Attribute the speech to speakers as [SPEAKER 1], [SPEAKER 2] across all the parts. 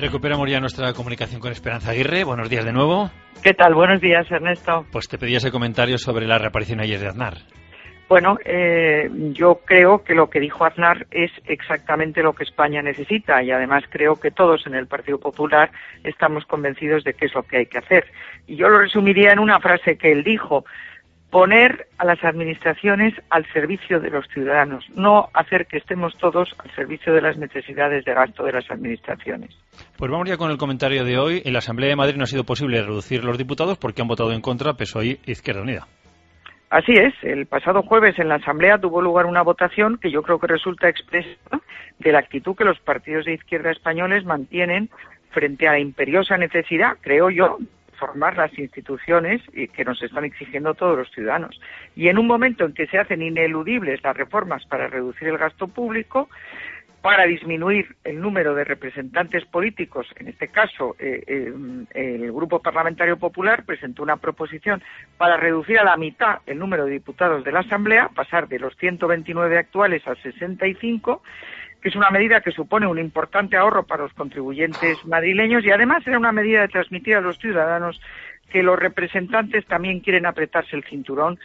[SPEAKER 1] Recuperamos ya nuestra comunicación con Esperanza Aguirre. Buenos días de nuevo.
[SPEAKER 2] ¿Qué tal? Buenos días, Ernesto.
[SPEAKER 1] Pues te pedía ese comentario sobre la reaparición ayer de Aznar.
[SPEAKER 2] Bueno, eh, yo creo que lo que dijo Aznar es exactamente lo que España necesita y además creo que todos en el Partido Popular estamos convencidos de que es lo que hay que hacer. Y yo lo resumiría en una frase que él dijo poner a las administraciones al servicio de los ciudadanos, no hacer que estemos todos al servicio de las necesidades de gasto de las administraciones.
[SPEAKER 1] Pues vamos ya con el comentario de hoy. En la Asamblea de Madrid no ha sido posible reducir los diputados porque han votado en contra PSOE e Izquierda Unida.
[SPEAKER 2] Así es, el pasado jueves en la Asamblea tuvo lugar una votación que yo creo que resulta expresa de la actitud que los partidos de izquierda españoles mantienen frente a la imperiosa necesidad, creo yo, formar las instituciones que nos están exigiendo todos los ciudadanos. Y en un momento en que se hacen ineludibles las reformas para reducir el gasto público, para disminuir el número de representantes políticos, en este caso eh, eh, el Grupo Parlamentario Popular presentó una proposición para reducir a la mitad el número de diputados de la Asamblea, pasar de los 129 actuales a 65, que es una medida que supone un importante ahorro para los contribuyentes madrileños y además era una medida de transmitir a los ciudadanos que los representantes también quieren apretarse el cinturón,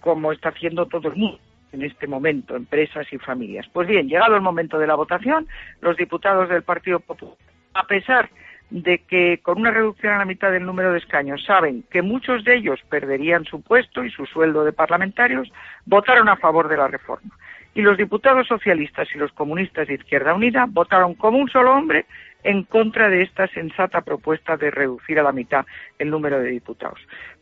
[SPEAKER 2] como está haciendo todo el mundo en este momento, empresas y familias. Pues bien, llegado el momento de la votación, los diputados del Partido Popular, a pesar de que con una reducción a la mitad del número de escaños saben que muchos de ellos perderían su puesto y su sueldo de parlamentarios, votaron a favor de la reforma y los diputados socialistas y los comunistas de Izquierda Unida votaron como un solo hombre en contra de esta sensata propuesta de reducir a la mitad el número de diputados.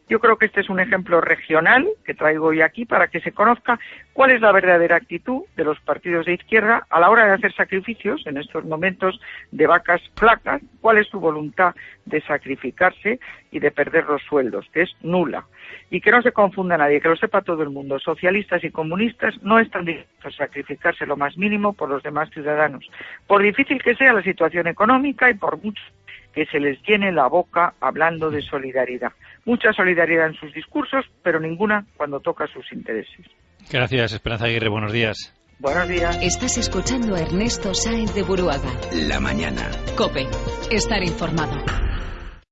[SPEAKER 2] Yo creo que este es un ejemplo regional que traigo hoy aquí para que se conozca cuál es la verdadera actitud de los partidos de izquierda a la hora de hacer sacrificios en estos momentos de vacas flacas, cuál es su voluntad de sacrificarse y de perder los sueldos, que es nula. Y que no se confunda nadie, que lo sepa todo el mundo. Socialistas y comunistas no están dispuestos a sacrificarse lo más mínimo por los demás ciudadanos, por difícil que sea la situación económica y por mucho que se les llene la boca hablando de solidaridad. Mucha solidaridad en sus discursos, pero ninguna cuando toca sus intereses.
[SPEAKER 1] Gracias, Esperanza Aguirre. Buenos días.
[SPEAKER 2] Buenos días.
[SPEAKER 3] Estás escuchando a Ernesto Sáenz de Buruaga.
[SPEAKER 4] La mañana.
[SPEAKER 3] Cope. Estar informado.